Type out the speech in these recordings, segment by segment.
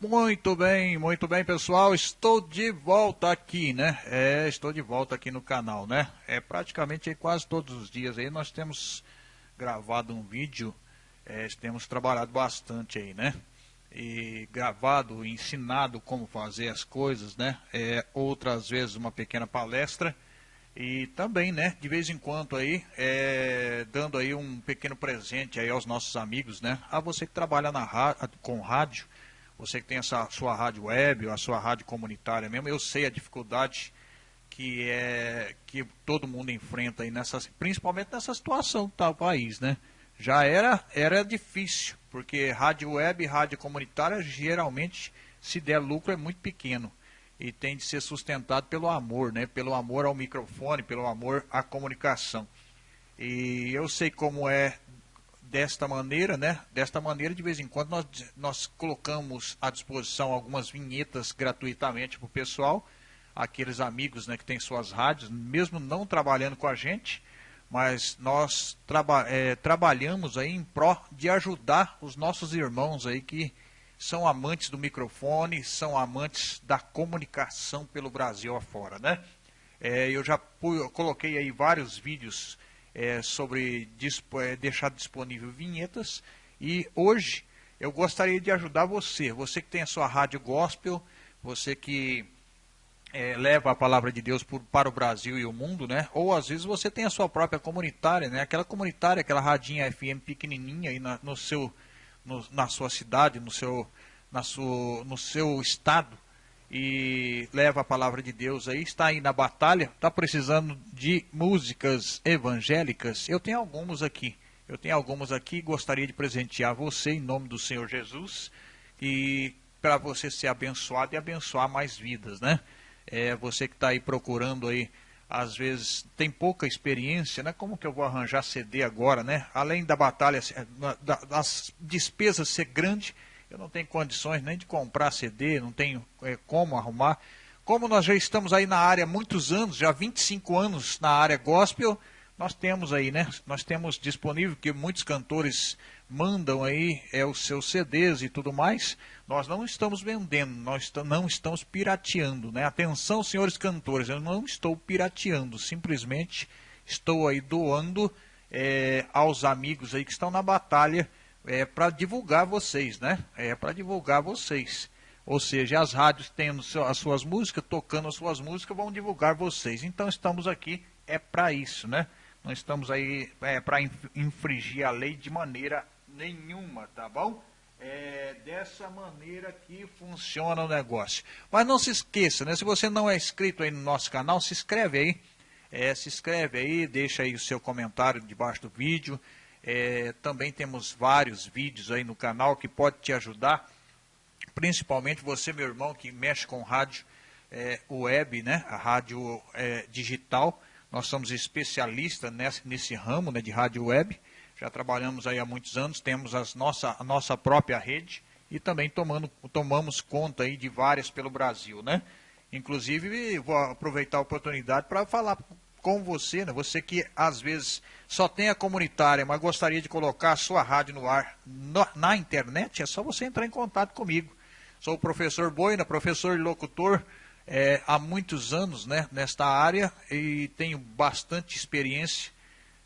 Muito bem, muito bem, pessoal. Estou de volta aqui, né? É, estou de volta aqui no canal, né? É praticamente quase todos os dias aí nós temos gravado um vídeo, é, temos trabalhado bastante aí, né? E gravado, ensinado como fazer as coisas, né? É, outras vezes uma pequena palestra e também, né? De vez em quando aí, é, dando aí um pequeno presente aí aos nossos amigos, né? A você que trabalha na com rádio você que tem essa sua rádio web, ou a sua rádio comunitária mesmo, eu sei a dificuldade que é que todo mundo enfrenta aí nessa, principalmente nessa situação que está o país, né? Já era era difícil, porque rádio web, rádio comunitária geralmente se der lucro é muito pequeno e tem de ser sustentado pelo amor, né? Pelo amor ao microfone, pelo amor à comunicação. E eu sei como é desta maneira, né? Desta maneira, de vez em quando, nós, nós colocamos à disposição algumas vinhetas gratuitamente para o pessoal, aqueles amigos né, que têm suas rádios, mesmo não trabalhando com a gente, mas nós traba é, trabalhamos aí em pró de ajudar os nossos irmãos aí que são amantes do microfone, são amantes da comunicação pelo Brasil afora, né? É, eu já coloquei aí vários vídeos é, sobre é, deixar disponível vinhetas. E hoje eu gostaria de ajudar você, você que tem a sua rádio gospel, você que é, leva a palavra de Deus por, para o Brasil e o mundo, né? Ou às vezes você tem a sua própria comunitária, né? Aquela comunitária, aquela radinha FM pequenininha aí na, no seu, no, na sua cidade, no seu, na sua, no seu estado e leva a palavra de Deus aí, está aí na batalha, está precisando de músicas evangélicas, eu tenho algumas aqui. Eu tenho algumas aqui, gostaria de presentear você em nome do Senhor Jesus e para você ser abençoado e abençoar mais vidas, né? É, você que está aí procurando aí, às vezes tem pouca experiência, né? Como que eu vou arranjar CD agora, né? Além da batalha, das despesas ser grande, eu não tenho condições nem de comprar CD, não tenho é, como arrumar. Como nós já estamos aí na área há muitos anos, já 25 anos na área gospel, nós temos aí, né? Nós temos disponível que muitos cantores mandam aí é, os seus CDs e tudo mais. Nós não estamos vendendo, nós não estamos pirateando, né? Atenção, senhores cantores, eu não estou pirateando, simplesmente estou aí doando é, aos amigos aí que estão na batalha é para divulgar vocês, né? É para divulgar vocês. Ou seja, as rádios tendo as suas músicas, tocando as suas músicas, vão divulgar vocês. Então estamos aqui é para isso, né? Não estamos aí é, para infringir a lei de maneira nenhuma, tá bom? É dessa maneira que funciona o negócio. Mas não se esqueça, né? Se você não é inscrito aí no nosso canal, se inscreve aí. É, se inscreve aí, deixa aí o seu comentário debaixo do vídeo. É, também temos vários vídeos aí no canal que pode te ajudar, principalmente você, meu irmão, que mexe com rádio é, web, né, a rádio é, digital. Nós somos especialistas nesse, nesse ramo né, de rádio web. Já trabalhamos aí há muitos anos, temos as nossa, a nossa própria rede e também tomando, tomamos conta aí de várias pelo Brasil, né? Inclusive, vou aproveitar a oportunidade para falar com você, né? você que às vezes só tem a comunitária, mas gostaria de colocar a sua rádio no ar no, na internet, é só você entrar em contato comigo. Sou o professor Boina, professor e locutor é, há muitos anos né, nesta área e tenho bastante experiência.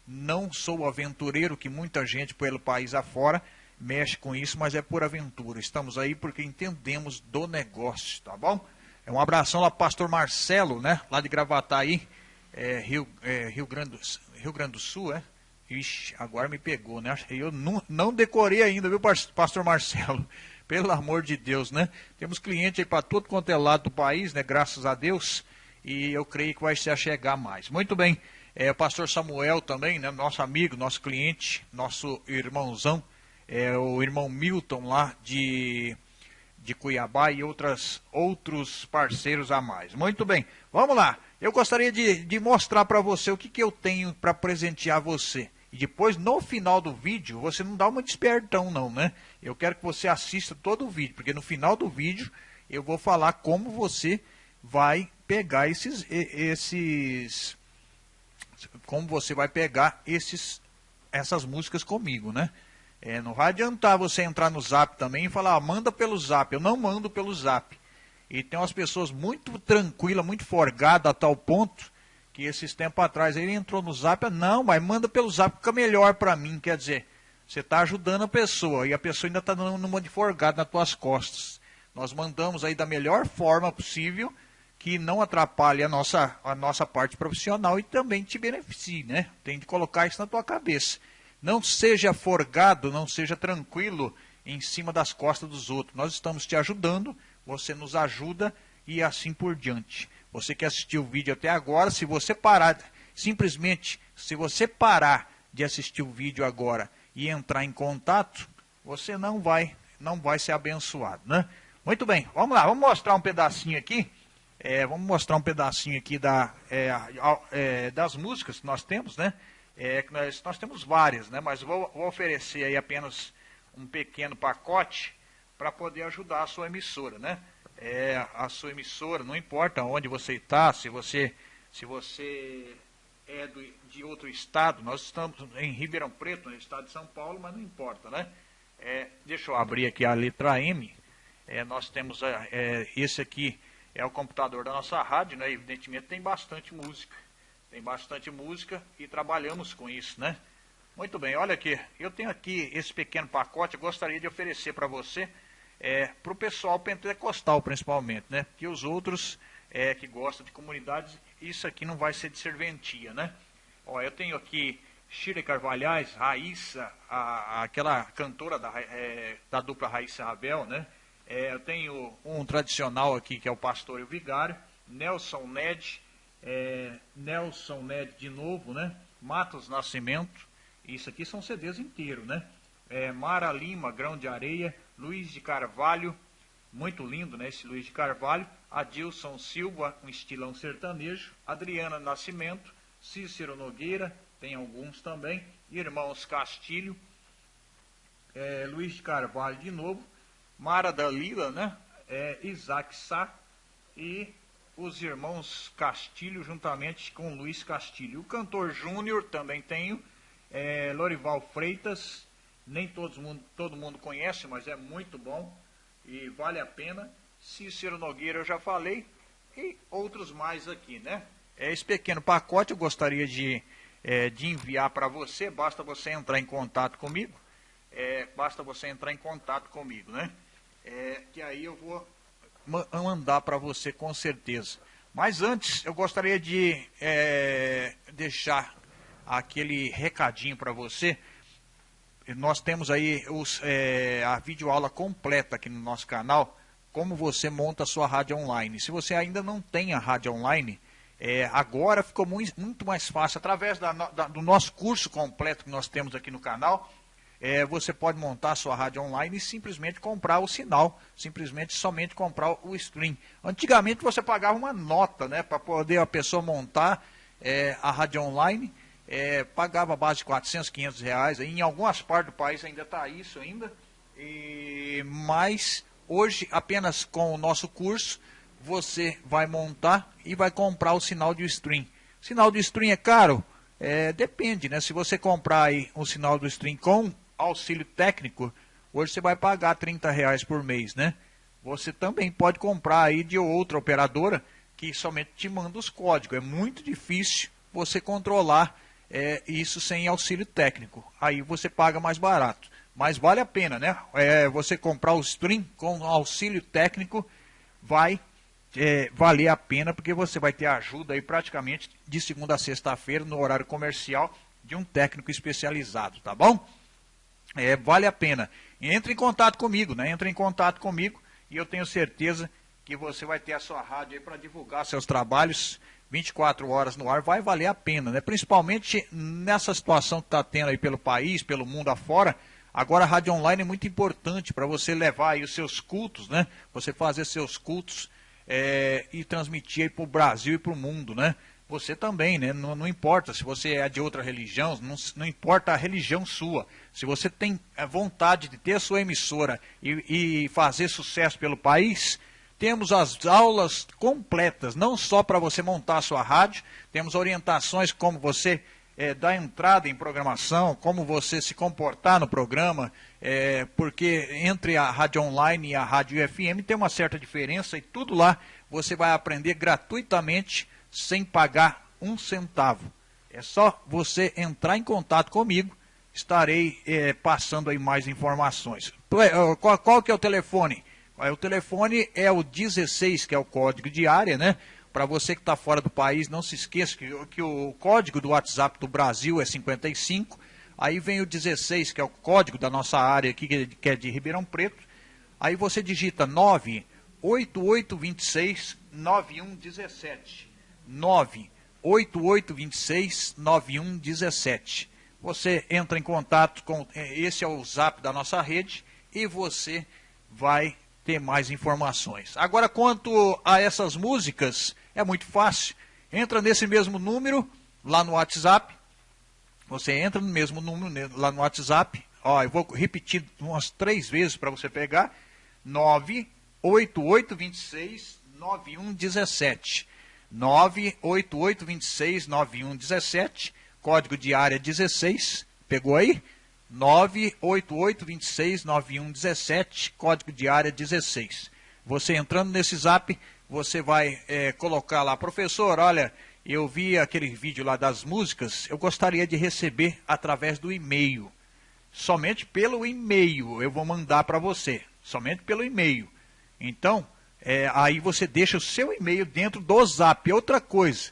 Não sou aventureiro que muita gente pelo país afora mexe com isso, mas é por aventura. Estamos aí porque entendemos do negócio, tá bom? É um abração lá pastor Marcelo, né, lá de Gravataí é, Rio, é, Rio, Grande, Rio Grande do Sul, é? Ixi, agora me pegou, né? Eu não, não decorei ainda, viu, pastor Marcelo? Pelo amor de Deus, né? Temos cliente aí para todo quanto é lado do país, né? Graças a Deus. E eu creio que vai se achegar mais. Muito bem. É, o pastor Samuel também, né? Nosso amigo, nosso cliente, nosso irmãozão. É, o irmão Milton lá de, de Cuiabá e outras, outros parceiros a mais. Muito bem. Vamos lá. Eu gostaria de, de mostrar para você o que, que eu tenho para presentear você. E depois, no final do vídeo, você não dá uma despertão não, né? Eu quero que você assista todo o vídeo, porque no final do vídeo eu vou falar como você vai pegar esses, esses como você vai pegar esses, essas músicas comigo, né? É, não vai adiantar você entrar no zap também e falar, ah, manda pelo zap. Eu não mando pelo zap. E tem umas pessoas muito tranquilas, muito forgadas a tal ponto que esses tempos atrás ele entrou no zap, não, mas manda pelo zap, fica melhor para mim. Quer dizer, você está ajudando a pessoa e a pessoa ainda está dando uma de forgado nas tuas costas. Nós mandamos aí da melhor forma possível que não atrapalhe a nossa, a nossa parte profissional e também te beneficie, né? Tem de colocar isso na tua cabeça. Não seja forgado, não seja tranquilo em cima das costas dos outros. Nós estamos te ajudando, você nos ajuda e assim por diante. Você que assistiu o vídeo até agora, se você parar, simplesmente, se você parar de assistir o vídeo agora e entrar em contato, você não vai, não vai ser abençoado, né? Muito bem, vamos lá, vamos mostrar um pedacinho aqui. É, vamos mostrar um pedacinho aqui da, é, é, das músicas que nós temos, né? É, nós, nós temos várias, né? Mas vou, vou oferecer aí apenas um pequeno pacote para poder ajudar a sua emissora, né? É, a sua emissora, não importa onde você está, se você, se você é do, de outro estado, nós estamos em Ribeirão Preto, no estado de São Paulo, mas não importa, né? É, deixa eu abrir aqui a letra M. É, nós temos é esse aqui é o computador da nossa rádio, né? Evidentemente tem bastante música tem bastante música e trabalhamos com isso, né? Muito bem, olha aqui, eu tenho aqui esse pequeno pacote, eu gostaria de oferecer para você, é, para o pessoal pentecostal principalmente, né? Que os outros é, que gostam de comunidades, isso aqui não vai ser de serventia, né? Ó, eu tenho aqui Shirley Carvalhais, Raíssa, a, aquela cantora da, é, da dupla Raíssa Rabel, né? É, eu tenho um tradicional aqui que é o Pastor e o Vigário, Nelson Ned, é, Nelson Ned de novo, né? Matos Nascimento, isso aqui são CDs inteiros, né? É, Mara Lima, Grão de Areia, Luiz de Carvalho, muito lindo, né? Esse Luiz de Carvalho, Adilson Silva, um estilão sertanejo, Adriana Nascimento, Cícero Nogueira, tem alguns também, Irmãos Castilho, é, Luiz de Carvalho de novo, Mara Dalila, né? É, Isaac Sá e os irmãos Castilho, juntamente com Luiz Castilho. O cantor Júnior também tenho, é, Lorival Freitas, nem todo mundo, todo mundo conhece, mas é muito bom e vale a pena. Cícero Nogueira eu já falei, e outros mais aqui, né? É, esse pequeno pacote eu gostaria de, é, de enviar para você, basta você entrar em contato comigo, é, basta você entrar em contato comigo, né? É, que aí eu vou mandar para você com certeza. Mas antes, eu gostaria de é, deixar aquele recadinho para você. Nós temos aí os, é, a videoaula completa aqui no nosso canal, como você monta a sua rádio online. Se você ainda não tem a rádio online, é, agora ficou muito, muito, mais fácil. Através da, da, do nosso curso completo que nós temos aqui no canal, é, você pode montar sua rádio online e simplesmente comprar o sinal, simplesmente somente comprar o stream. Antigamente você pagava uma nota né, para poder a pessoa montar é, a rádio online, é, pagava a base de 400, 500 reais, em algumas partes do país ainda está isso ainda, e, mas hoje apenas com o nosso curso você vai montar e vai comprar o sinal de stream. Sinal de stream é caro? É, depende, né? Se você comprar aí um sinal do stream com auxílio técnico, hoje você vai pagar 30 reais por mês, né? Você também pode comprar aí de outra operadora que somente te manda os códigos. É muito difícil você controlar é, isso sem auxílio técnico. Aí você paga mais barato. Mas vale a pena, né? É, você comprar o stream com auxílio técnico vai é, valer a pena, porque você vai ter ajuda aí praticamente de segunda a sexta-feira no horário comercial de um técnico especializado, tá bom? É, vale a pena. Entre em contato comigo, né? Entre em contato comigo e eu tenho certeza que você vai ter a sua rádio aí para divulgar seus trabalhos 24 horas no ar, vai valer a pena, né? Principalmente nessa situação que está tendo aí pelo país, pelo mundo afora. Agora a rádio online é muito importante para você levar aí os seus cultos, né? Você fazer seus cultos é, e transmitir aí para o Brasil e para o mundo, né? Você também, né? Não, não, importa se você é de outra religião, não, não, importa a religião sua. Se você tem vontade de ter a sua emissora e, e fazer sucesso pelo país, temos as aulas completas, não só para você montar a sua rádio, temos orientações como você é, da entrada em programação, como você se comportar no programa, é, porque entre a rádio online e a rádio FM tem uma certa diferença e tudo lá você vai aprender gratuitamente, sem pagar um centavo. É só você entrar em contato comigo, estarei é, passando aí mais informações. Qual, qual que é o telefone? O telefone é o 16, que é o código de área, né? Para você que está fora do país, não se esqueça que, que, o código do WhatsApp do Brasil é 55. Aí vem o 16, que é o código da nossa área aqui, que é de Ribeirão Preto. Aí você digita 98826 9117. 98826 9117. Você entra em contato com. É, esse é o zap da nossa rede e você vai ter mais informações. Agora, quanto a essas músicas, é muito fácil. Entra nesse mesmo número lá no WhatsApp. Você entra no mesmo número lá no WhatsApp. Ó, eu vou repetir umas três vezes para você pegar. 98826 9117. 98826 9117. Código de área 16. Pegou aí? 98826 9117. Código de área 16. Você entrando nesse zap, você vai é, colocar lá, professor, olha, eu vi aquele vídeo lá das músicas, eu gostaria de receber através do e-mail. Somente pelo e-mail eu vou mandar para você, somente pelo e-mail. Então, é, aí você deixa o seu e-mail dentro do zap. Outra coisa,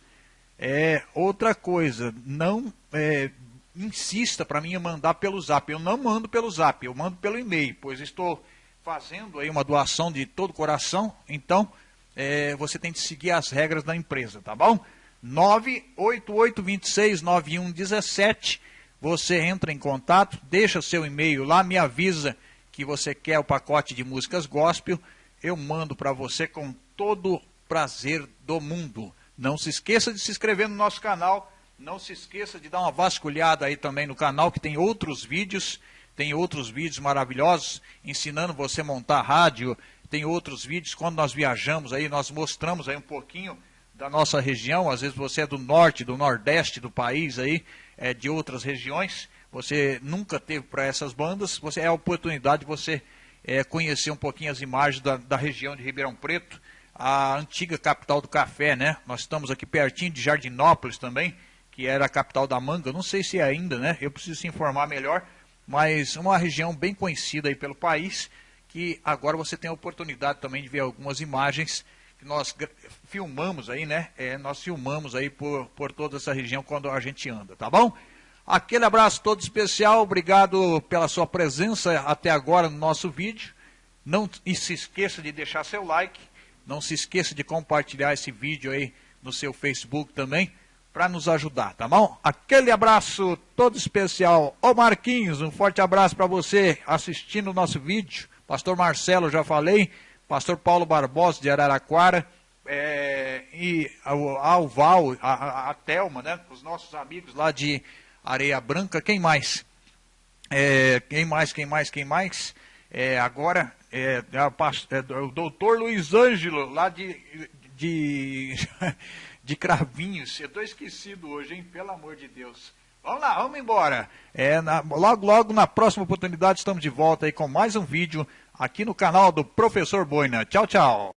é, outra coisa, não é, insista para mim mandar pelo zap. Eu não mando pelo zap, eu mando pelo e-mail, pois estou fazendo aí uma doação de todo coração, então é, você tem que seguir as regras da empresa, tá bom? 988269117, você entra em contato, deixa seu e-mail lá, me avisa que você quer o pacote de músicas gospel, eu mando para você com todo prazer do mundo. Não se esqueça de se inscrever no nosso canal, não se esqueça de dar uma vasculhada aí também no canal, que tem outros vídeos, tem outros vídeos maravilhosos, ensinando você a montar rádio, tem outros vídeos, quando nós viajamos aí, nós mostramos aí um pouquinho da nossa região, às vezes você é do norte, do nordeste do país aí, é, de outras regiões, você nunca teve para essas bandas, você é a oportunidade de você é, conhecer um pouquinho as imagens da, da região de Ribeirão Preto, a antiga capital do café, né? Nós estamos aqui pertinho de Jardinópolis também, que era a capital da manga, não sei se é ainda, né? Eu preciso se informar melhor, mas uma região bem conhecida aí pelo país, que agora você tem a oportunidade também de ver algumas imagens que nós filmamos aí, né? É, nós filmamos aí por, por toda essa região quando a gente anda, tá bom? Aquele abraço todo especial, obrigado pela sua presença até agora no nosso vídeo. Não se esqueça de deixar seu like, não se esqueça de compartilhar esse vídeo aí no seu Facebook também, para nos ajudar, tá bom? Aquele abraço todo especial. Ô Marquinhos, um forte abraço para você assistindo o nosso vídeo. Pastor Marcelo, já falei. Pastor Paulo Barbosa, de Araraquara. É, e a, a Val, a, a, a Thelma, né? Os nossos amigos lá de Areia Branca. Quem mais? É, quem mais, quem mais, quem mais? É, agora, é, é, é o doutor Luiz Ângelo, lá de, de, de Cravinhos. Eu estou esquecido hoje, hein? Pelo amor de Deus. Vamos lá, vamos embora. É, na, logo, logo na próxima oportunidade estamos de volta aí com mais um vídeo aqui no canal do Professor Boina. Tchau, tchau.